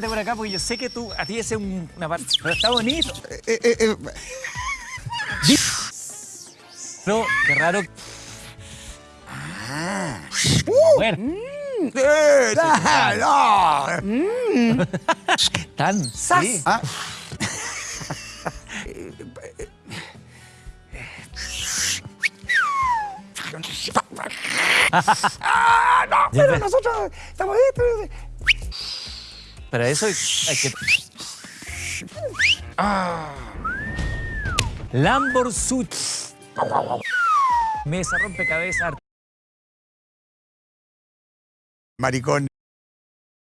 por acá porque yo sé que tú, a ti ese es un- una parte. Pero está bonito. Eh, eh, eh, Pero qué raro. ah. Bueno, Eh, ah, no. tan. Sí. Ah. Ah, no, pero nosotros estamos Para eso hay que. Ah. Lamborghini. Mesa rompecabezas. Maricón.